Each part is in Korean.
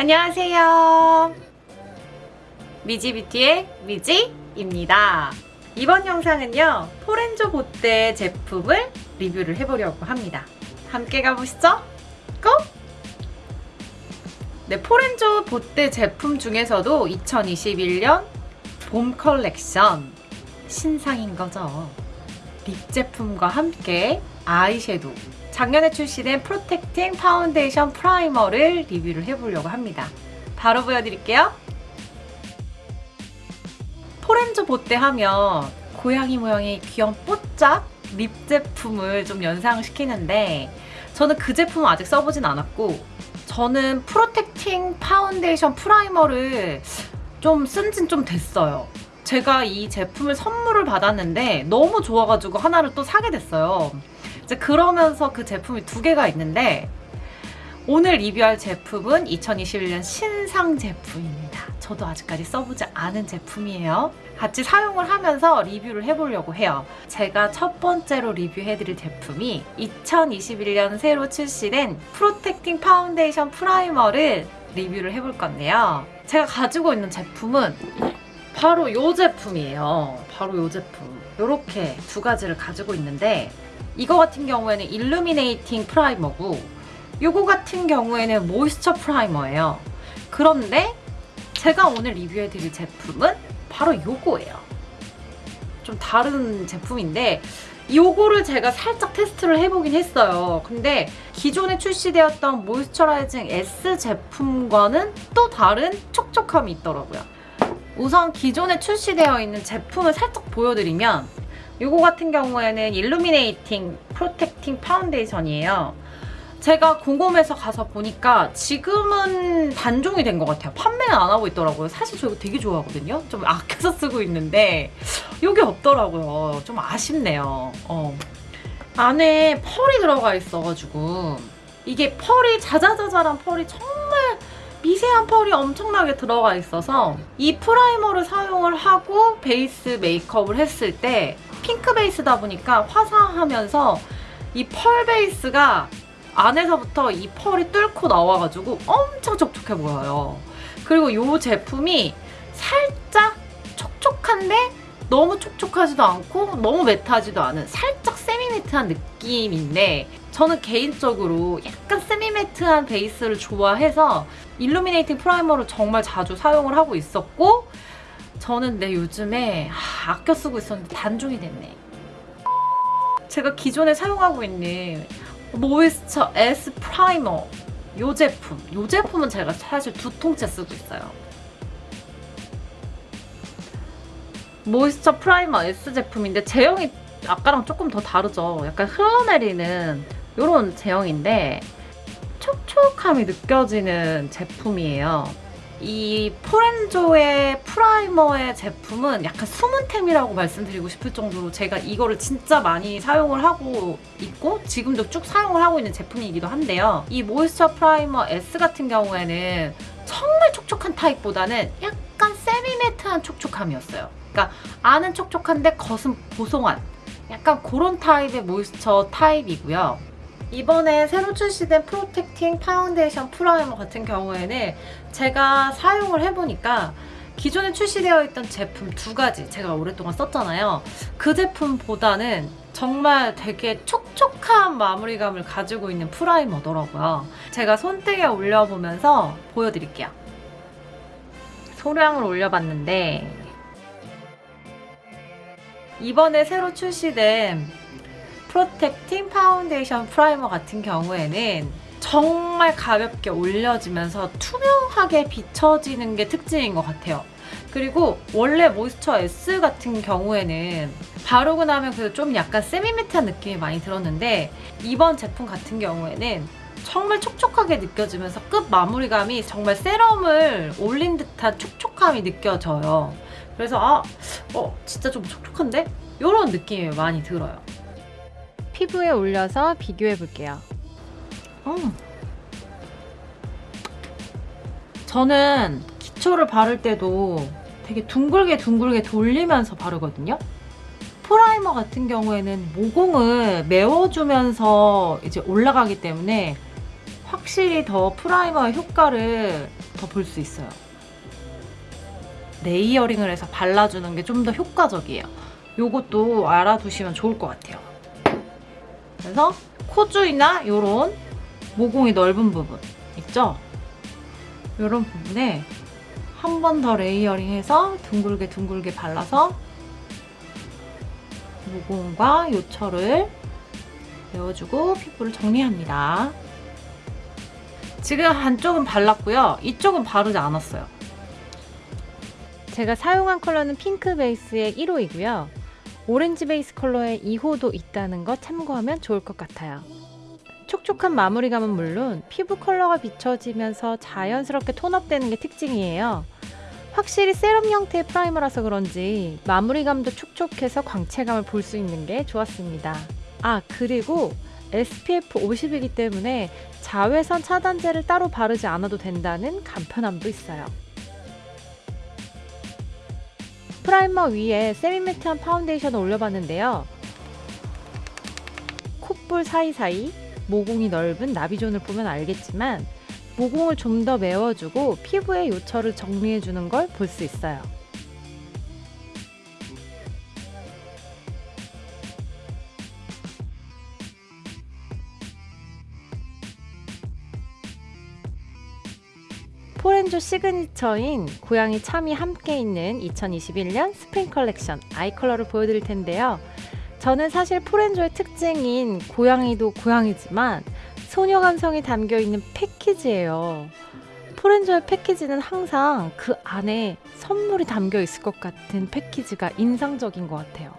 안녕하세요. 미지뷰티의 미지입니다. 이번 영상은요, 폴앤조 보떼 제품을 리뷰를 해보려고 합니다. 함께 가보시죠. 고! 네, 폴앤조 보떼 제품 중에서도 2021년 봄 컬렉션 신상인 거죠. 립 제품과 함께 아이섀도우 작년에 출시된 protecting foundation primer를 리뷰를 해보려고 합니다. 바로 보여드릴게요. 폴앤조 보떼 하면 고양이 모양의 귀여운 뽀짝 립 제품을 좀 연상시키는데 저는 그 제품은 아직 써보진 않았고 저는 protecting foundation primer를 좀 쓴 진 좀 됐어요. 제가 이 제품을 선물을 받았는데 너무 좋아가지고 하나를 또 사게 됐어요. 이제 그러면서 그 제품이 두 개가 있는데 오늘 리뷰할 제품은 2021년 신상 제품입니다. 저도 아직까지 써보지 않은 제품이에요. 같이 사용을 하면서 리뷰를 해보려고 해요. 제가 첫 번째로 리뷰해드릴 제품이 2021년 새로 출시된 protecting foundation primer를 리뷰를 해볼 건데요. 제가 가지고 있는 제품은 바로 이 제품이에요. 바로 이 제품. 이렇게 두 가지를 가지고 있는데 이거 같은 경우에는 illuminating primer고 이거 같은 경우에는 moisture primer예요. 그런데 제가 오늘 리뷰해드릴 제품은 바로 이거예요. 좀 다른 제품인데 요거를 제가 살짝 테스트를 해보긴 했어요. 근데 기존에 출시되었던 moisturizing S 제품과는 또 다른 촉촉함이 있더라고요. 우선 기존에 출시되어 있는 제품을 살짝 보여드리면 이거 같은 경우에는 illuminating protecting foundation이에요. 제가 궁금해서 가서 보니까 지금은 단종이 된 것 같아요. 판매는 안 하고 있더라고요. 사실 저 이거 되게 좋아하거든요. 좀 아껴서 쓰고 있는데 이게 없더라고요. 좀 아쉽네요. 어. 안에 펄이 들어가 있어가지고 이게 펄이 자자자자란 펄이 정말 미세한 펄이 엄청나게 들어가 있어서 이 primer를 사용을 하고 베이스 메이크업을 했을 때 핑크 베이스다 보니까 화사하면서 이 펄 베이스가 안에서부터 이 펄이 뚫고 나와가지고 엄청 촉촉해 보여요. 그리고 이 제품이 살짝 촉촉한데 너무 촉촉하지도 않고 너무 matte하지도 않은 살짝 semi-matte한 느낌인데 저는 개인적으로 약간 semi-matte한 베이스를 좋아해서 illuminating primer를 정말 자주 사용을 하고 있었고 저는 내 요즘에 아, 아껴 쓰고 있었는데 단종이 됐네. 제가 기존에 사용하고 있는 moisture S primer 이 제품 이 제품은 제가 사실 두 통째 쓰고 있어요. moisture primer S 제품인데 제형이 아까랑 조금 더 다르죠. 약간 흘러내리는 이런 제형인데 촉촉함이 느껴지는 제품이에요. 이 폴앤조의 primer의 제품은 약간 숨은템이라고 말씀드리고 싶을 정도로 제가 이거를 진짜 많이 사용을 하고 있고 지금도 쭉 사용을 하고 있는 제품이기도 한데요. 이 moisture primer S 같은 경우에는 정말 촉촉한 타입보다는 약간 semi-matte한 촉촉함이었어요. 그러니까 안은 촉촉한데 겉은 보송한 약간 그런 타입의 moisture 타입이고요. 이번에 새로 출시된 protecting foundation primer 같은 경우에는 제가 사용을 해보니까 기존에 출시되어 있던 제품 두 가지 제가 오랫동안 썼잖아요. 그 제품보다는 정말 되게 촉촉한 마무리감을 가지고 있는 프라이머더라고요. 제가 손등에 올려보면서 보여드릴게요. 소량을 올려봤는데 이번에 새로 출시된 프로텍팅 파운데이션 프라이머 같은 경우에는 정말 가볍게 올려지면서 투명하게 비춰지는 게 특징인 것 같아요. 그리고 원래 모이스처 S 같은 경우에는 바르고 나면 그래도 좀 약간 세미매트한 느낌이 많이 들었는데 이번 제품 같은 경우에는 정말 촉촉하게 느껴지면서 끝 마무리감이 정말 세럼을 올린 듯한 촉촉함이 느껴져요. 그래서 아, 어, 진짜 좀 촉촉한데? 이런 느낌이 많이 들어요. 피부에 올려서 비교해 볼게요. 음. 저는 기초를 바를 때도 되게 둥글게 둥글게 돌리면서 바르거든요. 프라이머 같은 경우에는 모공을 메워주면서 이제 올라가기 때문에 확실히 더 프라이머의 효과를 더 볼 수 있어요. layering을 해서 발라주는 게 좀 더 효과적이에요. 요것도 알아두시면 좋을 것 같아요. 그래서 코 주위나 요런 모공이 넓은 부분 있죠? 요런 부분에 한 번 더 레이어링해서 둥글게 둥글게 발라서 모공과 요철을 메워주고 피부를 정리합니다. 지금 한쪽은 발랐고요. 이쪽은 바르지 않았어요. 제가 사용한 컬러는 핑크 베이스의 1호이고요. 오렌지 베이스 컬러의 2호도 있다는 거 참고하면 좋을 것 같아요. 촉촉한 마무리감은 물론 피부 컬러가 비춰지면서 자연스럽게 톤업되는 게 특징이에요. 확실히 세럼 형태의 프라이머라서 그런지 마무리감도 촉촉해서 광채감을 볼 수 있는 게 좋았습니다. 아, 그리고 SPF 50이기 때문에 자외선 차단제를 따로 바르지 않아도 된다는 간편함도 있어요. 프라이머 위에 semi-matte한 파운데이션을 올려봤는데요. 콧볼 사이사이 모공이 넓은 나비존을 보면 알겠지만 모공을 좀 더 메워주고 피부의 요철을 정리해주는 걸 볼 수 있어요. 폴앤조 시그니처인 고양이 참이 함께 있는 2021년 스프링 컬렉션 아이 컬러를 보여드릴 텐데요. 저는 사실 폴앤조의 특징인 고양이도 고양이지만 소녀 감성이 담겨 있는 패키지예요. 폴앤조의 패키지는 항상 그 안에 선물이 담겨 있을 것 같은 패키지가 인상적인 것 같아요.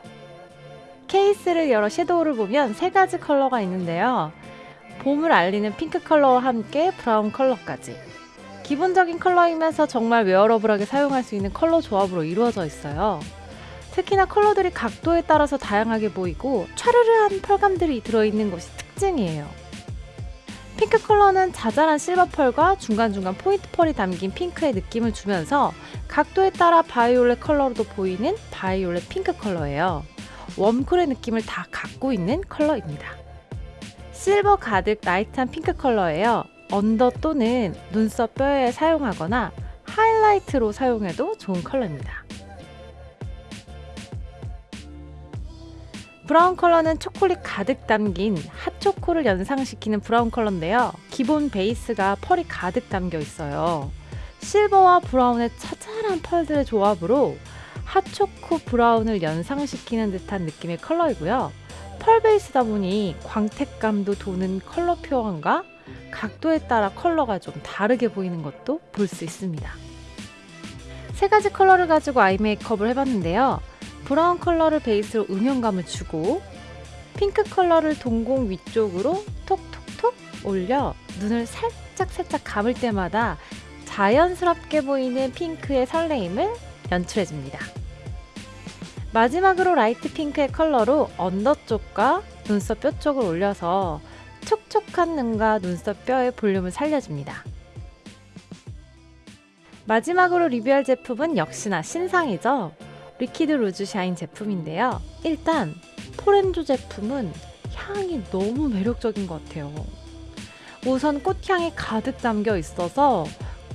케이스를 열어 섀도우를 보면 세 가지 컬러가 있는데요. 봄을 알리는 핑크 컬러와 함께 브라운 컬러까지. 기본적인 컬러이면서 정말 wearable하게 사용할 수 있는 컬러 조합으로 이루어져 있어요. 특히나 컬러들이 각도에 따라서 다양하게 보이고 촤르르한 펄감들이 들어있는 것이 특징이에요. 핑크 컬러는 자잘한 실버 펄과 중간중간 포인트 펄이 담긴 핑크의 느낌을 주면서 각도에 따라 바이올렛 컬러로도 보이는 바이올렛 핑크 컬러예요. 웜쿨의 느낌을 다 갖고 있는 컬러입니다. 실버 가득 라이트한 핑크 컬러예요. 언더 또는 눈썹 뼈에 사용하거나 하이라이트로 사용해도 좋은 컬러입니다. 브라운 컬러는 초콜릿 가득 담긴 핫초코를 연상시키는 브라운 컬러인데요. 기본 베이스가 펄이 가득 담겨 있어요. 실버와 브라운의 차차한 펄들의 조합으로 핫초코 브라운을 연상시키는 듯한 느낌의 컬러이고요. 펄 베이스다 보니 광택감도 도는 컬러 표현과 각도에 따라 컬러가 좀 다르게 보이는 것도 볼 수 있습니다. 세 가지 컬러를 가지고 아이 메이크업을 해봤는데요. 브라운 컬러를 베이스로 음영감을 주고 핑크 컬러를 동공 위쪽으로 톡톡톡 올려 눈을 살짝 살짝 감을 때마다 자연스럽게 보이는 핑크의 설레임을 연출해줍니다. 마지막으로 라이트 핑크의 컬러로 언더 쪽과 눈썹 뼈 쪽을 올려서 촉촉한 눈과 눈썹 뼈의 볼륨을 살려줍니다. 마지막으로 리뷰할 제품은 역시나 신상이죠. 리퀴드 루즈 샤인 제품인데요. 일단 폴앤조 제품은 향이 너무 매력적인 것 같아요. 우선 꽃향이 가득 담겨 있어서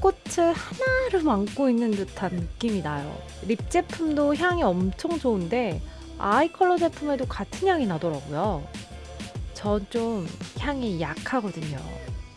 꽃을 하나를 안고 있는 듯한 느낌이 나요. 립 제품도 향이 엄청 좋은데 아이 컬러 제품에도 같은 향이 나더라고요. 전 좀 향이 약하거든요.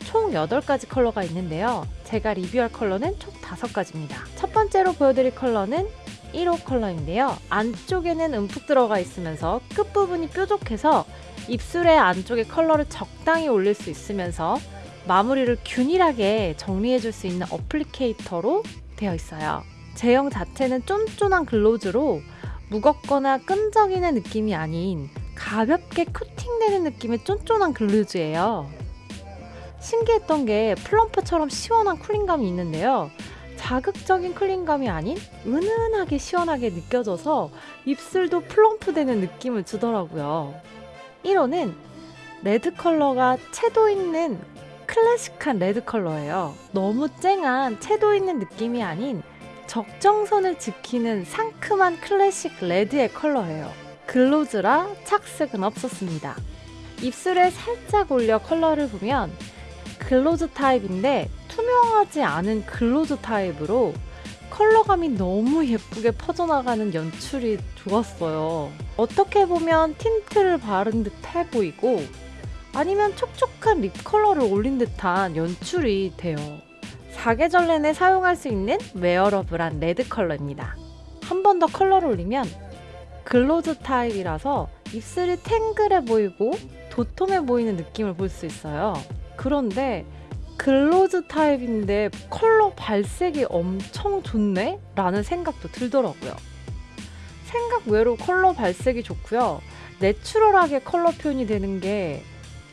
총 8가지 컬러가 있는데요. 제가 리뷰할 컬러는 총 5가지입니다. 첫 번째로 보여드릴 컬러는 1호 컬러인데요. 안쪽에는 움푹 들어가 있으면서 끝부분이 뾰족해서 입술의 안쪽에 컬러를 적당히 올릴 수 있으면서 마무리를 균일하게 정리해줄 수 있는 applicator로 되어 있어요. 제형 자체는 쫀쫀한 글로스로 무겁거나 끈적이는 느낌이 아닌 가볍게 코팅되는 느낌의 쫀쫀한 글로스예요. 신기했던 게 plump처럼 시원한 cooling감이 있는데요. 자극적인 cooling감이 아닌 은은하게 시원하게 느껴져서 입술도 plump되는 느낌을 주더라고요. 1호는 레드 컬러가 채도 있는 클래식한 레드 컬러예요. 너무 쨍한 채도 있는 느낌이 아닌 적정선을 지키는 상큼한 클래식 레드의 컬러예요. 글로스라 착색은 없었습니다. 입술에 살짝 올려 컬러를 보면 글로스 타입인데 투명하지 않은 글로스 타입으로 컬러감이 너무 예쁘게 퍼져나가는 연출이 좋았어요. 어떻게 보면 틴트를 바른 듯해 보이고 아니면 촉촉한 립 컬러를 올린 듯한 연출이 돼요. 사계절 내내 사용할 수 있는 wearable한 레드 컬러입니다. 한 번 더 컬러를 올리면 글로스 타입이라서 입술이 탱글해 보이고 도톰해 보이는 느낌을 볼 수 있어요. 그런데 글로스 타입인데 컬러 발색이 엄청 좋네? 라는 생각도 들더라고요. 생각 외로 컬러 발색이 좋고요. natural하게 컬러 표현이 되는 게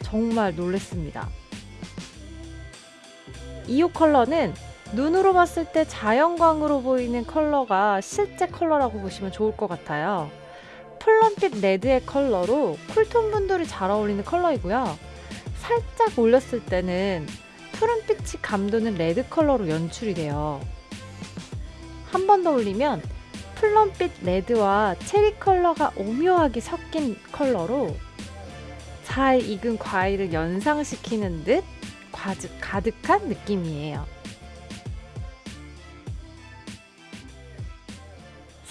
정말 놀랬습니다. 2호 컬러는 눈으로 봤을 때 자연광으로 보이는 컬러가 실제 컬러라고 보시면 좋을 것 같아요. plum빛 레드의 컬러로 쿨톤 분들이 잘 어울리는 컬러이고요. 살짝 올렸을 때는 푸른빛이 감도는 red 컬러로 연출이 돼요. 한 번 더 올리면 plum빛 red와 체리 컬러가 오묘하게 섞인 컬러로 잘 익은 과일을 연상시키는 듯 가득한 느낌이에요.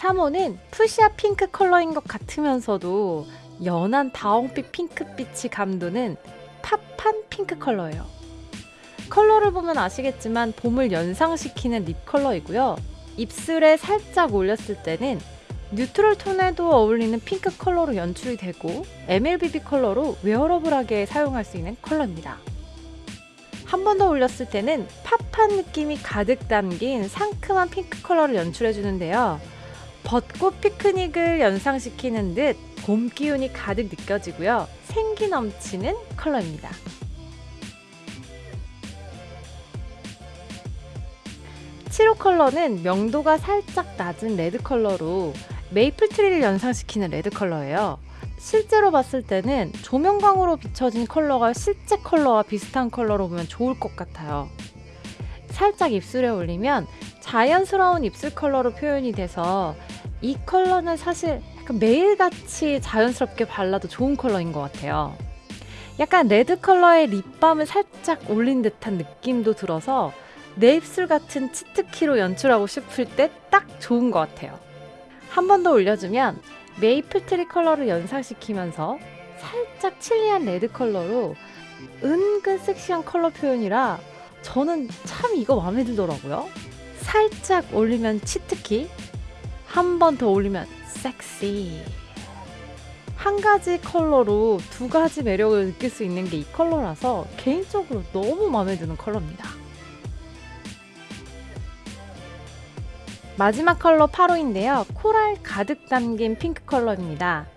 3호는 fuchsia 핑크 컬러인 것 같으면서도 연한 다홍빛 핑크빛이 감도는 pop한 핑크 컬러예요. 컬러를 보면 아시겠지만 봄을 연상시키는 lip 컬러이고요. 입술에 살짝 올렸을 때는 neutral 톤에도 어울리는 핑크 컬러로 연출이 되고 MLBB 컬러로 wearable하게 사용할 수 있는 컬러입니다. 한 번 더 올렸을 때는 pop한 느낌이 가득 담긴 상큼한 핑크 컬러를 연출해 주는데요. 벚꽃 피크닉을 연상시키는 듯 봄 기운이 가득 느껴지고요. 생기 넘치는 컬러입니다. 7호 컬러는 명도가 살짝 낮은 red 컬러로 maple tree를 연상시키는 red 컬러예요. 실제로 봤을 때는 조명광으로 비춰진 컬러가 실제 컬러와 비슷한 컬러로 보면 좋을 것 같아요. 살짝 입술에 올리면 자연스러운 입술 컬러로 표현이 돼서 이 컬러는 사실 약간 매일같이 자연스럽게 발라도 좋은 컬러인 것 같아요. 약간 red 컬러의 lip balm을 살짝 올린 듯한 느낌도 들어서 내 입술 같은 cheat key로 연출하고 싶을 때 딱 좋은 것 같아요. 한 번 더 올려주면 maple tree 컬러를 연상시키면서 살짝 chili한 red 컬러로 은근 섹시한 컬러 표현이라 저는 참 이거 마음에 들더라고요. 살짝 올리면 cheat key, 한 번 더 올리면 섹시. 한 가지 컬러로 두 가지 매력을 느낄 수 있는 게 이 컬러라서 개인적으로 너무 마음에 드는 컬러입니다. 마지막 컬러 8호인데요. coral 가득 담긴 핑크 컬러입니다.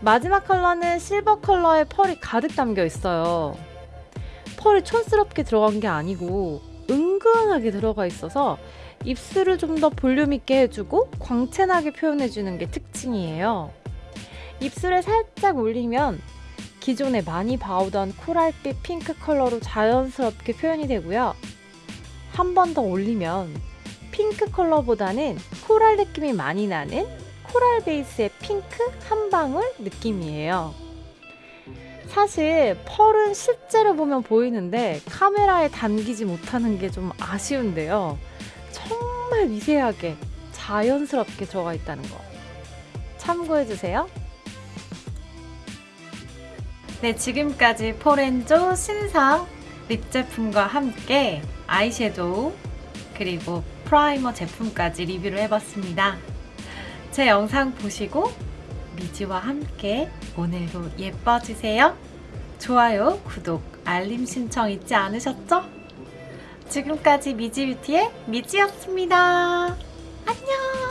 마지막 컬러는 실버 컬러의 pearl이 가득 담겨 있어요. pearl이 촌스럽게 들어간 게 아니고 은근하게 들어가 있어서 입술을 좀 더 볼륨 있게 해주고 광채나게 표현해주는 게 특징이에요. 입술에 살짝 올리면 기존에 많이 봐오던 coral빛 핑크 컬러로 자연스럽게 표현이 되고요. 한 번 더 올리면 핑크 컬러보다는 코랄 느낌이 많이 나는 코랄 베이스의 핑크 한 방울 느낌이에요. 사실 펄은 실제로 보면 보이는데 카메라에 담기지 못하는 게 좀 아쉬운데요. 정말 미세하게 자연스럽게 들어가 있다는 거 참고해주세요. 네, 지금까지 포렌조 신상 립 제품과 함께 아이섀도우 그리고 primer 제품까지 리뷰를 해봤습니다. 제 영상 보시고 미지와 함께 오늘도 예뻐지세요. 좋아요, 구독, 알림 신청 잊지 않으셨죠? 지금까지 미지뷰티의 미지였습니다. 안녕!